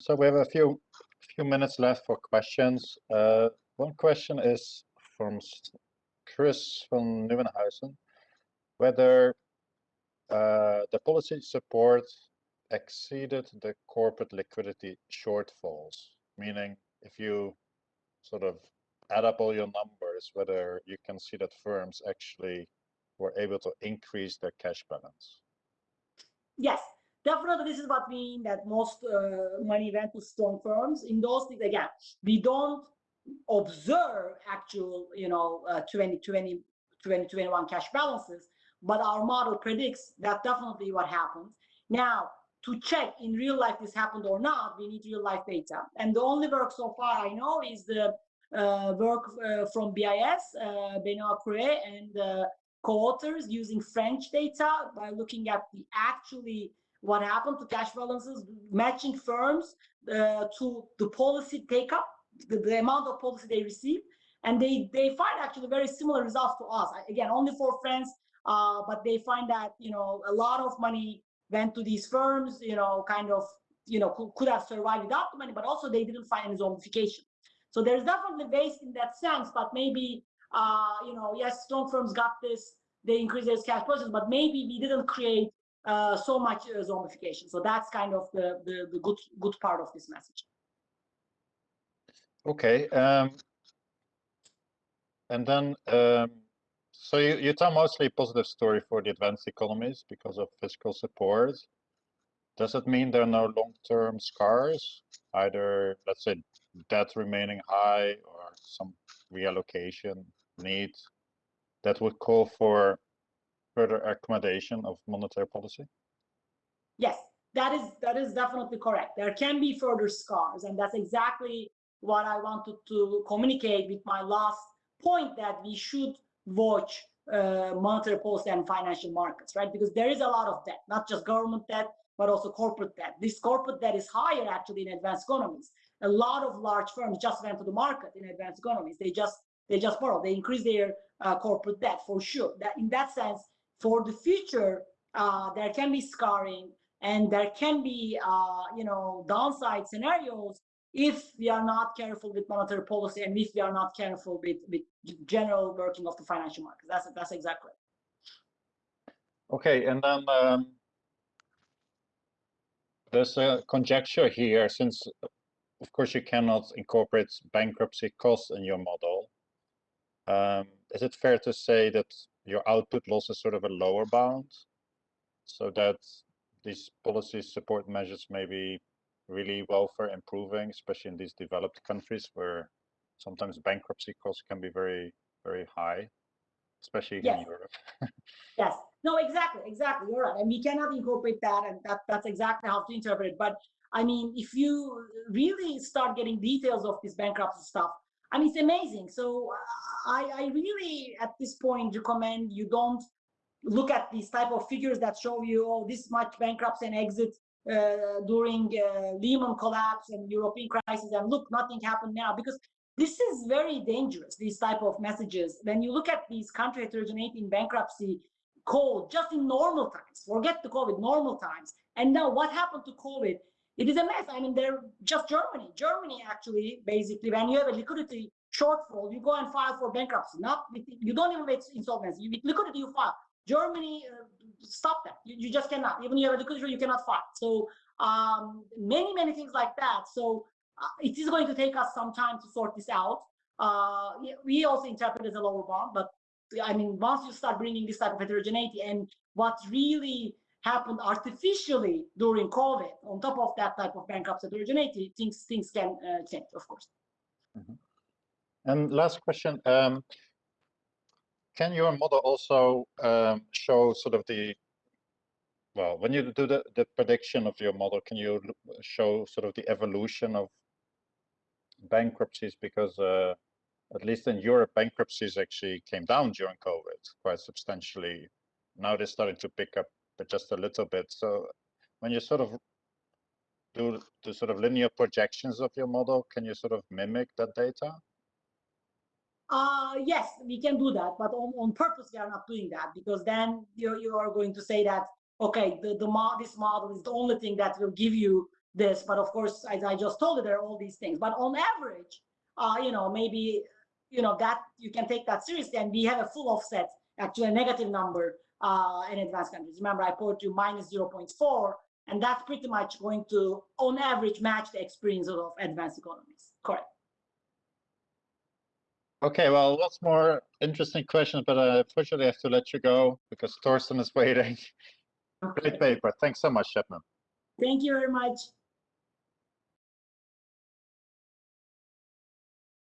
So we have a few few minutes left for questions. Uh, one question is from Chris from Nieuwenhuizen, whether uh, the policy support exceeded the corporate liquidity shortfalls, meaning if you sort of add up all your numbers, whether you can see that firms actually were able to increase their cash balance. Yes, definitely this is what we mean that most uh, money went to strong firms. In those things, again, we don't observe actual, you know, uh, 2020, 2021 cash balances, but our model predicts that definitely what happens. Now, to check in real life this happened or not, we need real life data. And the only work so far I know is the uh, work uh, from BIS, uh, Benoit Cœuré, and co-authors using French data by looking at the actually what happened to cash balances, matching firms uh, to the policy take up, the, the amount of policy they receive. And they, they find actually very similar results to us. Again, only for France, uh, but they find that, you know, a lot of money went to these firms, you know, kind of, you know, could, could have survived without the money, but also they didn't find any zombification. So there's definitely waste in that sense, but maybe, uh, you know, yes, strong firms got this, they increased their cash positions, but maybe we didn't create uh, so much uh, zombification. So that's kind of the, the, the good good part of this message. Okay. Um, and then, um, so you, you tell mostly a positive story for the advanced economies because of fiscal support. Does it mean there are no long-term scars, either, let's say, debt remaining high or some reallocation need that would call for further accommodation of monetary policy? Yes, that is that is definitely correct. There can be further scars, and that's exactly what I wanted to communicate with my last point that we should watch uh, monetary policy and financial markets, right? Because there is a lot of debt, not just government debt, but also corporate debt. This corporate debt is higher actually in advanced economies. A lot of large firms just went to the market in advanced economies. They just they just borrow. They increase their uh, corporate debt for sure. That in that sense, for the future, uh, there can be scarring and there can be, uh, you know, downside scenarios if we are not careful with monetary policy and if we are not careful with, with general working of the financial markets. That's that's exactly. Okay, and then um, there's a conjecture here, since of course you cannot incorporate bankruptcy costs in your model. Um, is it fair to say that your output loss is sort of a lower bound so that these policy support measures may be really welfare improving, especially in these developed countries where sometimes bankruptcy costs can be very, very high, especially yes. in Europe. yes, no, exactly, exactly. You're right. And we cannot incorporate that, and that, that's exactly how to interpret it. But I mean, if you really start getting details of this bankruptcy stuff, I mean, it's amazing. So I, I really, at this point, recommend you don't look at these type of figures that show you, oh, this much bankruptcy and exit uh, during uh, Lehman collapse and European crisis, and look, nothing happened now because this is very dangerous. These type of messages. When you look at these country heterogeneity in bankruptcy code, just in normal times, forget the COVID, normal times, and now what happened to COVID? It is a mess. I mean, they're just Germany. Germany actually, basically, when you have a liquidity shortfall, you go and file for bankruptcy. Not you don't even make insolvency. With liquidity, you file. Germany, uh, stop that. You, you, just cannot. Even you have a liquidity, you cannot file. So um, many, many things like that. So uh, it is going to take us some time to sort this out. Uh, we also interpret as a lower bound, but I mean, once you start bringing this type of heterogeneity and what really happened artificially during COVID, on top of that type of bankruptcy heterogeneity, things things can uh, change, of course. Mm -hmm. And last question, um, can your model also um, show sort of the, well, when you do the, the prediction of your model, can you show sort of the evolution of bankruptcies? Because uh, at least in Europe, bankruptcies actually came down during COVID quite substantially. Now they're starting to pick up just a little bit. So when you sort of do the sort of linear projections of your model, can you sort of mimic that data? Uh, yes, we can do that, but on, on purpose we are not doing that because then you, you are going to say that, okay, the, the this model is the only thing that will give you this, but of course, as I just told you, there are all these things. But on average, uh, you know, maybe you know that you can take that seriously, and we have a full offset, actually a negative number uh, in advanced countries. Remember, I quote you minus 0.4, and that's pretty much going to, on average, match the experience of advanced economies. Correct. Okay, well, lots more interesting questions, but I unfortunately have to let you go because Thorsten is waiting. Okay. Great paper. Thanks so much, Sebnem. Thank you very much.